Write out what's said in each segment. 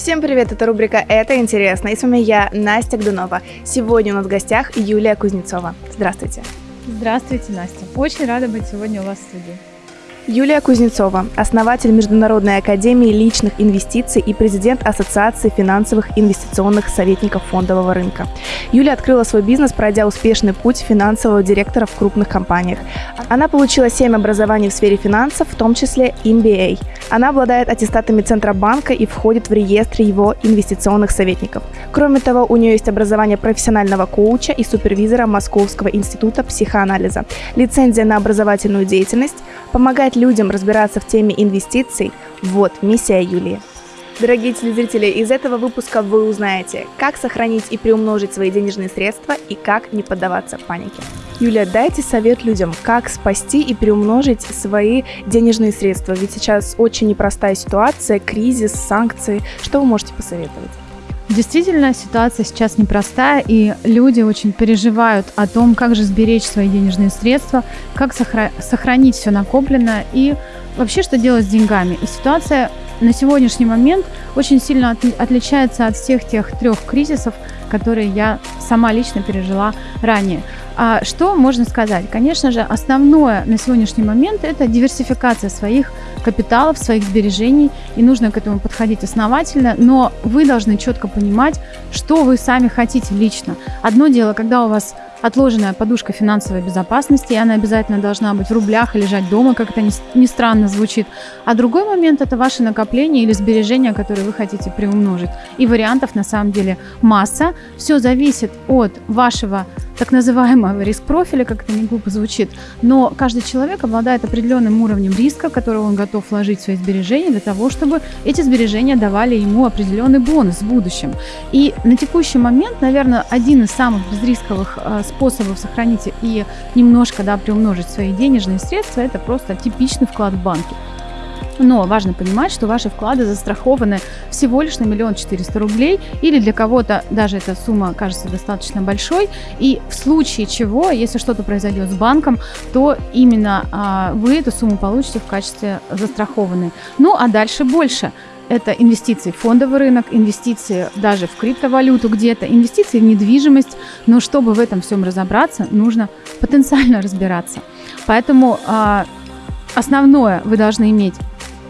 Всем привет, это рубрика «Это интересно» и с вами я, Настя Гдунова. Сегодня у нас в гостях Юлия Кузнецова. Здравствуйте. Здравствуйте, Настя. Очень рада быть сегодня у вас в студии. Юлия Кузнецова, основатель Международной академии личных инвестиций и президент Ассоциации финансовых инвестиционных советников фондового рынка. Юлия открыла свой бизнес, пройдя успешный путь финансового директора в крупных компаниях. Она получила 7 образований в сфере финансов, в том числе MBA. Она обладает аттестатами Центробанка и входит в реестр его инвестиционных советников. Кроме того, у нее есть образование профессионального коуча и супервизора Московского института психоанализа, лицензия на образовательную деятельность, помогает людям разбираться в теме инвестиций – вот миссия Юлии. Дорогие телезрители, из этого выпуска вы узнаете, как сохранить и приумножить свои денежные средства и как не поддаваться панике. Юлия, дайте совет людям, как спасти и приумножить свои денежные средства. Ведь сейчас очень непростая ситуация, кризис, санкции. Что вы можете посоветовать? Действительно, ситуация сейчас непростая, и люди очень переживают о том, как же сберечь свои денежные средства, как сохранить все накопленное и вообще что делать с деньгами. И ситуация на сегодняшний момент очень сильно отличается от всех тех трех кризисов, которые я сама лично пережила ранее. А что можно сказать? Конечно же, основное на сегодняшний момент – это диверсификация своих капиталов, своих сбережений, и нужно к этому подходить основательно, но вы должны четко понимать, что вы сами хотите лично. Одно дело, когда у вас отложенная подушка финансовой безопасности, и она обязательно должна быть в рублях и лежать дома, как это ни, странно звучит. А другой момент – это ваши накопления или сбережения, которые вы хотите приумножить. И вариантов на самом деле масса. Все зависит от вашего так называемого риск-профиля, как это не глупо звучит, но каждый человек обладает определенным уровнем риска, который он готов вложить в свои сбережения для того, чтобы эти сбережения давали ему определенный бонус в будущем. И на текущий момент, наверное, один из самых безрисковых э, способов сохранить и немножко да, приумножить свои денежные средства – это просто типичный вклад в банке. Но важно понимать, что ваши вклады застрахованы всего лишь на миллион четыреста рублей, или для кого-то даже эта сумма кажется достаточно большой. И в случае чего, если что-то произойдет с банком, то именно а, вы эту сумму получите в качестве застрахованной. Ну а дальше больше это инвестиции в фондовый рынок, инвестиции даже в криптовалюту где-то, инвестиции в недвижимость. Но чтобы в этом всем разобраться, нужно потенциально разбираться. Поэтому а, основное вы должны иметь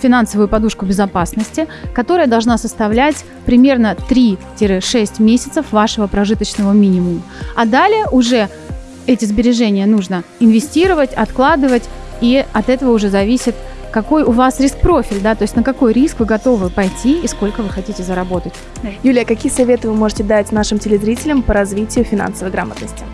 финансовую подушку безопасности, которая должна составлять примерно 3-6 месяцев вашего прожиточного минимума. А далее уже эти сбережения нужно инвестировать, откладывать, и от этого уже зависит, какой у вас риск-профиль, да, то есть на какой риск вы готовы пойти и сколько вы хотите заработать. Юлия, какие советы вы можете дать нашим телезрителям по развитию финансовой грамотности?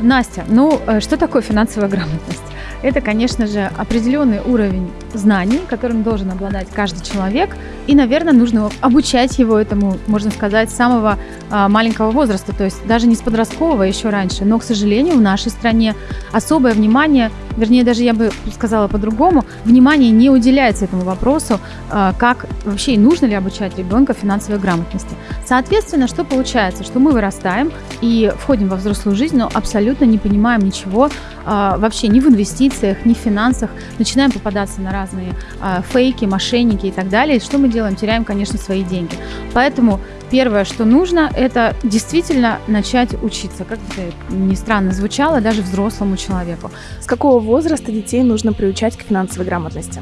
Настя, ну э, что такое финансовая грамотность? Это, конечно же, определенный уровень знаний, которым должен обладать каждый человек. И, наверное, нужно обучать его этому, можно сказать, с самого а, маленького возраста, то есть даже не с подросткового, а еще раньше. Но, к сожалению, в нашей стране особое внимание, вернее, даже я бы сказала по-другому, внимание не уделяется этому вопросу, а, как вообще нужно ли обучать ребенка финансовой грамотности. Соответственно, что получается? Что мы вырастаем и входим во взрослую жизнь, но абсолютно не понимаем ничего вообще ни в инвестициях, ни в финансах, начинаем попадаться на разные фейки, мошенники и так далее. И что мы делаем? Теряем, конечно, свои деньги. Поэтому первое, что нужно, это действительно начать учиться. Как это ни странно звучало, даже взрослому человеку. С какого возраста детей нужно приучать к финансовой грамотности?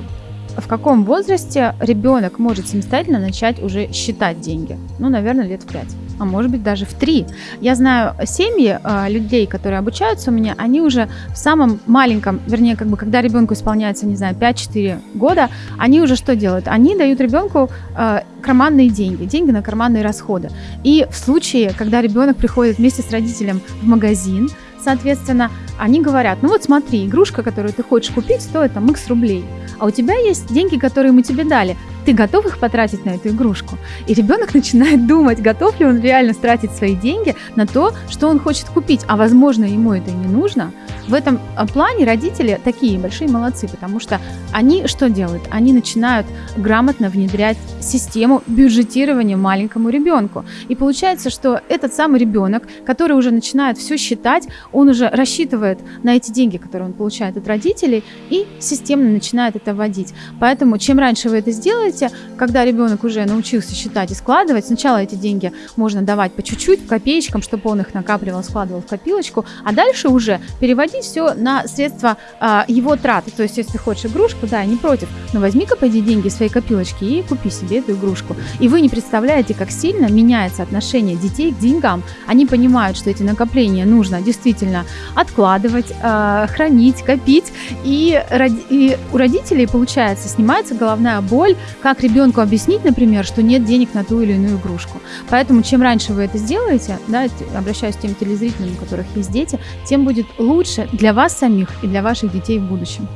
в каком возрасте ребенок может самостоятельно начать уже считать деньги? Ну, наверное, лет в 5 а может быть даже в три. Я знаю семьи э, людей, которые обучаются у меня, они уже в самом маленьком, вернее, как бы когда ребенку исполняется, не знаю, 5-4 года, они уже что делают? Они дают ребенку э, карманные деньги, деньги на карманные расходы. И в случае, когда ребенок приходит вместе с родителем в магазин, соответственно, они говорят, ну вот смотри, игрушка, которую ты хочешь купить, стоит там x рублей, а у тебя есть деньги, которые мы тебе дали, ты готов их потратить на эту игрушку? И ребенок начинает думать, готов ли он реально тратить свои деньги на то, что он хочет купить, а возможно ему это не нужно. В этом а, плане родители такие большие молодцы, потому что они что делают? Они начинают грамотно внедрять систему бюджетирования маленькому ребенку. И получается, что этот самый ребенок, который уже начинает все считать, он уже рассчитывает на эти деньги, которые он получает от родителей, и системно начинает это вводить. Поэтому чем раньше вы это сделаете, знаете, когда ребенок уже научился считать и складывать, сначала эти деньги можно давать по чуть-чуть, копеечкам, чтобы он их накапливал, складывал в копилочку, а дальше уже переводить все на средства а, его траты. То есть, если хочешь игрушку, да, я не против, но возьми-ка, пойди деньги из своей копилочки и купи себе эту игрушку. И вы не представляете, как сильно меняется отношение детей к деньгам. Они понимают, что эти накопления нужно действительно откладывать, а, хранить, копить, и, и у родителей, получается, снимается головная боль, как ребенку объяснить, например, что нет денег на ту или иную игрушку. Поэтому чем раньше вы это сделаете, да, обращаюсь к тем телезрителям, у которых есть дети, тем будет лучше для вас самих и для ваших детей в будущем.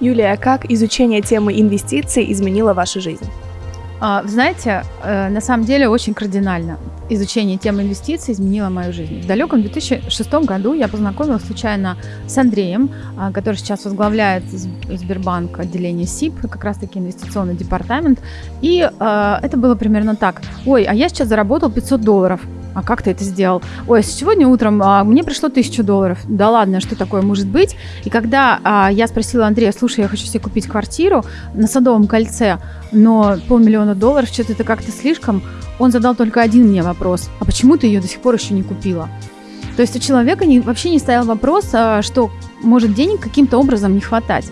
Юлия, а как изучение темы инвестиций изменило вашу жизнь? А, знаете, э, на самом деле очень кардинально. Изучение темы инвестиций изменило мою жизнь. В далеком 2006 году я познакомилась случайно с Андреем, а, который сейчас возглавляет Сбербанк отделение СИП, как раз-таки инвестиционный департамент. И э, это было примерно так. Ой, а я сейчас заработал 500 долларов а как ты это сделал? Ой, сегодня утром а, мне пришло тысячу долларов. Да ладно, что такое может быть? И когда а, я спросила Андрея, слушай, я хочу себе купить квартиру на Садовом кольце, но полмиллиона долларов, что-то это как-то слишком, он задал только один мне вопрос. А почему ты ее до сих пор еще не купила? То есть у человека не, вообще не стоял вопрос, а, что может денег каким-то образом не хватать.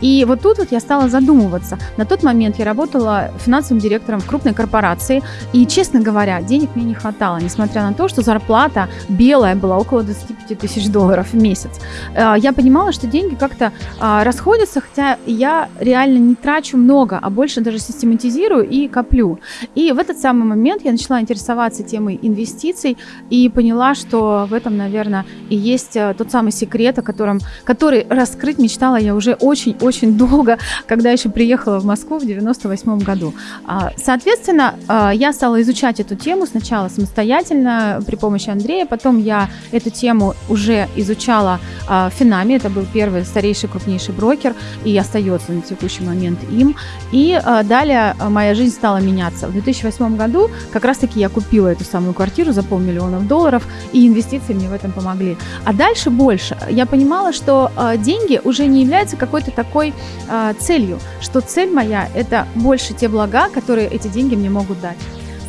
И вот тут вот я стала задумываться. На тот момент я работала финансовым директором в крупной корпорации, и, честно говоря, денег мне не хватало, несмотря на то, что зарплата белая была около 25 тысяч долларов в месяц. Э, я понимала, что деньги как-то а, расходятся, хотя я реально не трачу много, а больше даже систематизирую и коплю. И в этот самый момент я начала интересоваться темой инвестиций и поняла, что в этом, наверное, и есть э, тот самый секрет, о котором который раскрыть мечтала я уже очень-очень долго, когда еще приехала в Москву в 98 году. А, соответственно, а, я стала изучать эту тему сначала самостоятельно при помощи Андрея, потом я эту тему уже изучала а, в Финаме, это был первый старейший крупнейший брокер и остается на текущий момент им. И далее моя жизнь стала меняться. В 2008 году как раз-таки я купила эту самую квартиру за полмиллиона долларов, и инвестиции мне в этом помогли. А дальше больше. Я что э, деньги уже не являются какой-то такой э, целью, что цель моя – это больше те блага, которые эти деньги мне могут дать.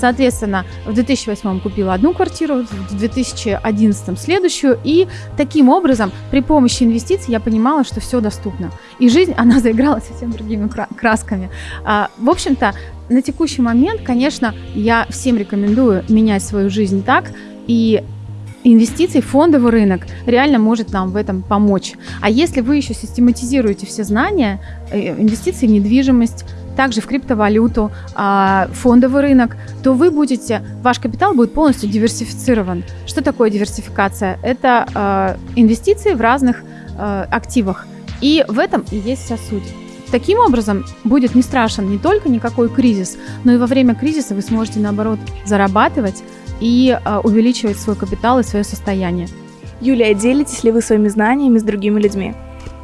Соответственно, в 2008 купила одну квартиру, в 2011 следующую. И таким образом, при помощи инвестиций я понимала, что все доступно. И жизнь, она заиграла совсем другими красками. А, в общем-то, на текущий момент, конечно, я всем рекомендую менять свою жизнь так, и инвестиций, фондовый рынок реально может нам в этом помочь. А если вы еще систематизируете все знания, э, инвестиции в недвижимость, также в криптовалюту, а, фондовый рынок, то вы будете, ваш капитал будет полностью диверсифицирован. Что такое диверсификация? Это а, инвестиции в разных а, активах. И в этом и есть вся суть. Таким образом, будет не страшен не только никакой кризис, но и во время кризиса вы сможете, наоборот, зарабатывать, и а, увеличивать свой капитал и свое состояние. Юлия, делитесь ли вы своими знаниями с другими людьми?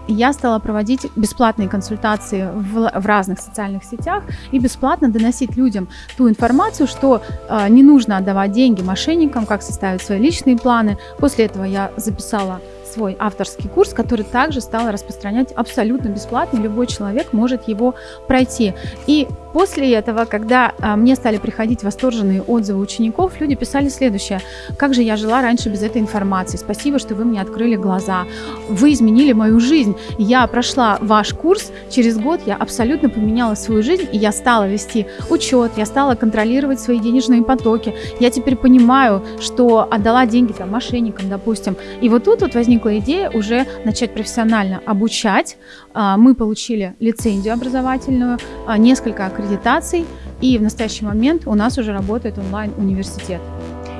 я стала проводить бесплатные консультации в, в разных социальных сетях и бесплатно доносить людям ту информацию, что э, не нужно отдавать деньги мошенникам, как составить свои личные планы. После этого я записала свой авторский курс, который также стал распространять абсолютно бесплатно, любой человек может его пройти. И После этого, когда а, мне стали приходить восторженные отзывы учеников, люди писали следующее. Как же я жила раньше без этой информации? Спасибо, что вы мне открыли глаза. Вы изменили мою жизнь. Я прошла ваш курс. Через год я абсолютно поменяла свою жизнь, и я стала вести учет, я стала контролировать свои денежные потоки. Я теперь понимаю, что отдала деньги там мошенникам, допустим. И вот тут вот возникла идея уже начать профессионально обучать. А, мы получили лицензию образовательную, а, несколько аккредитаций, и в настоящий момент у нас уже работает онлайн-университет.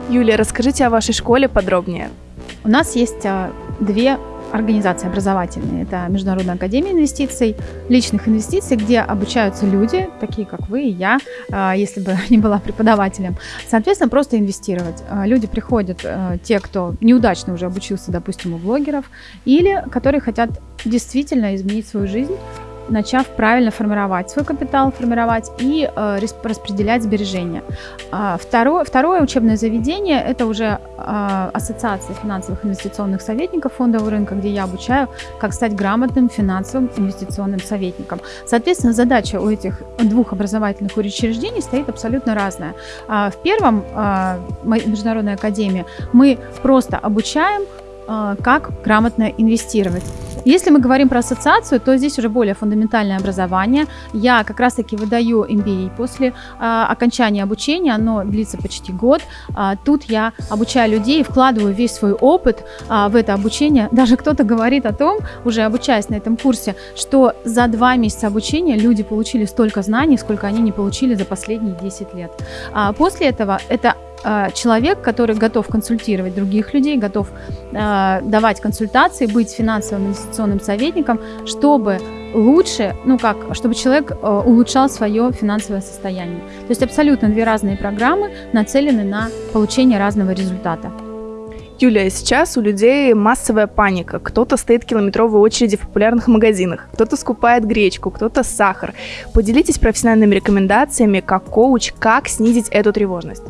Юлия, расскажите о вашей школе подробнее. У нас есть а, две организации образовательные. Это Международная академия инвестиций, личных инвестиций, где обучаются люди, такие как вы и я, а, если бы не была преподавателем. Соответственно, просто инвестировать. А, люди приходят, те, кто неудачно уже обучился, допустим, у блогеров, или которые хотят действительно изменить свою жизнь, начав правильно формировать свой капитал, формировать и э, распределять сбережения. А, второе, второе учебное заведение – это уже э, Ассоциация финансовых инвестиционных советников фондового рынка, где я обучаю, как стать грамотным финансовым инвестиционным советником. Соответственно, задача у этих двух образовательных учреждений стоит абсолютно разная. А, в первом, а, Международной академии, мы просто обучаем а, как грамотно инвестировать. Если мы говорим про ассоциацию, то здесь уже более фундаментальное образование. Я как раз-таки выдаю MBA после э, окончания обучения, оно длится почти год. Э, тут я обучаю людей, вкладываю весь свой опыт э, в это обучение. Даже кто-то говорит о том, уже обучаясь на этом курсе, что за два месяца обучения люди получили столько знаний, сколько они не получили за последние 10 лет. А после этого это человек, который готов консультировать других людей, готов э, давать консультации, быть финансовым инвестиционным советником, чтобы лучше, ну как, чтобы человек э, улучшал свое финансовое состояние. То есть абсолютно две разные программы нацелены на получение разного результата. Юлия, сейчас у людей массовая паника. Кто-то стоит в километровой очереди в популярных магазинах, кто-то скупает гречку, кто-то сахар. Поделитесь профессиональными рекомендациями как коуч, как снизить эту тревожность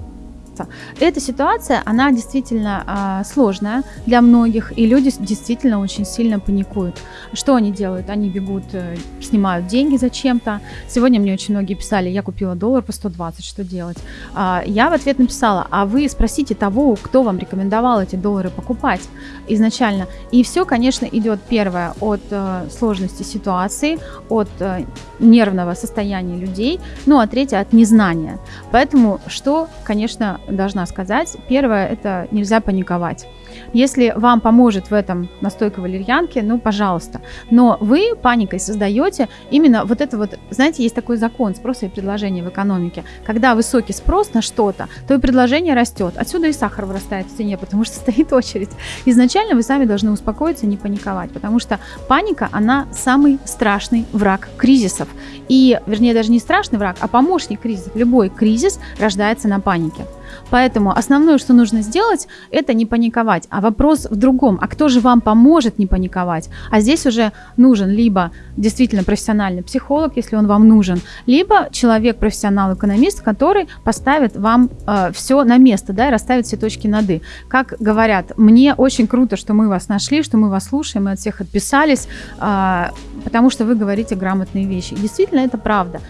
месяца. Эта ситуация, она действительно а, сложная для многих, и люди действительно очень сильно паникуют. Что они делают? Они бегут, э, снимают деньги зачем-то. Сегодня мне очень многие писали, я купила доллар по 120, что делать? А, я в ответ написала, а вы спросите того, кто вам рекомендовал эти доллары покупать изначально. И все, конечно, идет первое от э, сложности ситуации, от э, нервного состояния людей, ну а третье от незнания. Поэтому что, конечно, должна сказать. Первое – это нельзя паниковать. Если вам поможет в этом настойка валерьянки, ну, пожалуйста. Но вы паникой создаете именно вот это вот, знаете, есть такой закон спроса и предложения в экономике. Когда высокий спрос на что-то, то и предложение растет. Отсюда и сахар вырастает в цене, потому что стоит очередь. Изначально вы сами должны успокоиться не паниковать, потому что паника, она самый страшный враг кризисов. И, вернее, даже не страшный враг, а помощник кризисов. Любой кризис рождается на панике. Поэтому основное, что нужно сделать, это не паниковать. А вопрос в другом. А кто же вам поможет не паниковать? А здесь уже нужен либо действительно профессиональный психолог, если он вам нужен, либо человек-профессионал-экономист, который поставит вам э, все на место, да, и расставит все точки над «и». Как говорят, мне очень круто, что мы вас нашли, что мы вас слушаем, мы от всех отписались, э, потому что вы говорите грамотные вещи. И действительно, это правда.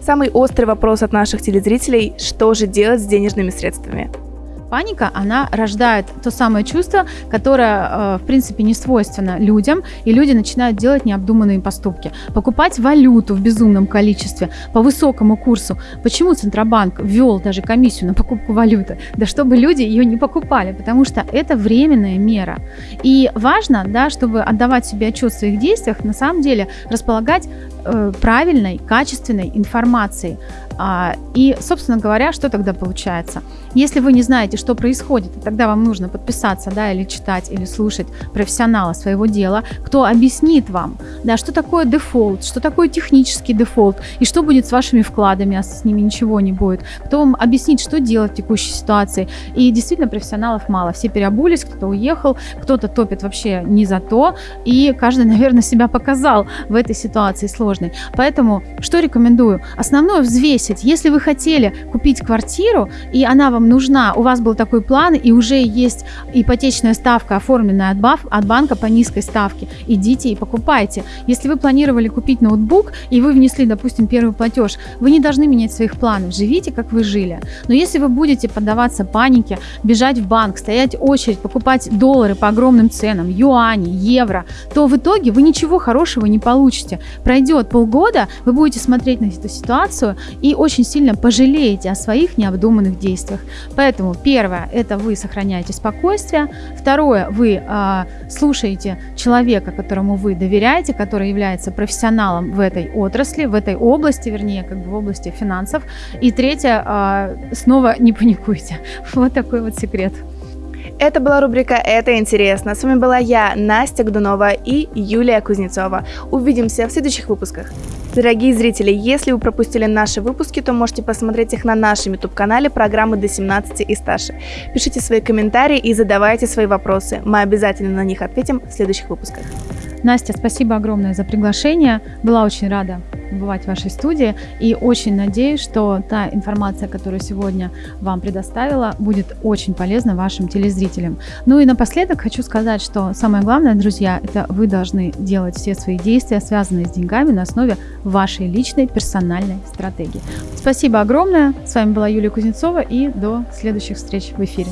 Самый острый вопрос от наших телезрителей – что же делать с денежными средствами? Паника, она рождает то самое чувство, которое, э, в принципе, не свойственно людям, и люди начинают делать необдуманные поступки. Покупать валюту в безумном количестве по высокому курсу. Почему Центробанк ввел даже комиссию на покупку валюты? Да чтобы люди ее не покупали, потому что это временная мера. И важно, да, чтобы отдавать себе отчет в своих действиях, на самом деле располагать правильной, качественной информацией. А, и, собственно говоря, что тогда получается? Если вы не знаете, что происходит, тогда вам нужно подписаться, да, или читать, или слушать профессионала своего дела, кто объяснит вам, да, что такое дефолт, что такое технический дефолт, и что будет с вашими вкладами, а с ними ничего не будет, кто вам объяснит, что делать в текущей ситуации. И действительно профессионалов мало, все переобулись, кто-то уехал, кто-то топит вообще не за то, и каждый, наверное, себя показал в этой ситуации сложной. Поэтому что рекомендую? Основное взвесить. Если вы хотели купить квартиру, и она вам нужна, у вас был такой план, и уже есть ипотечная ставка, оформленная от, баф, от банка по низкой ставке, идите и покупайте. Если вы планировали купить ноутбук, и вы внесли, допустим, первый платеж, вы не должны менять своих планов, живите, как вы жили. Но если вы будете поддаваться панике, бежать в банк, стоять очередь, покупать доллары по огромным ценам, юани, евро, то в итоге вы ничего хорошего не получите. Пройдет полгода, вы будете смотреть на эту ситуацию и очень сильно пожалеете о своих необдуманных действиях. Поэтому первое, это вы сохраняете спокойствие. Второе, вы э, слушаете человека, которому вы доверяете, который является профессионалом в этой отрасли, в этой области, вернее, как бы в области финансов. И третье, э, снова не паникуйте. Вот такой вот секрет. Это была рубрика «Это интересно». С вами была я, Настя Гдунова и Юлия Кузнецова. Увидимся в следующих выпусках. Дорогие зрители, если вы пропустили наши выпуски, то можете посмотреть их на нашем YouTube-канале программы до 17 и старше. Пишите свои комментарии и задавайте свои вопросы. Мы обязательно на них ответим в следующих выпусках. Настя, спасибо огромное за приглашение. Была очень рада бывать в вашей студии и очень надеюсь, что та информация, которую сегодня вам предоставила, будет очень полезна вашим телезрителям. Ну и напоследок хочу сказать, что самое главное, друзья, это вы должны делать все свои действия, связанные с деньгами, на основе вашей личной персональной стратегии. Спасибо огромное. С вами была Юлия Кузнецова и до следующих встреч в эфире.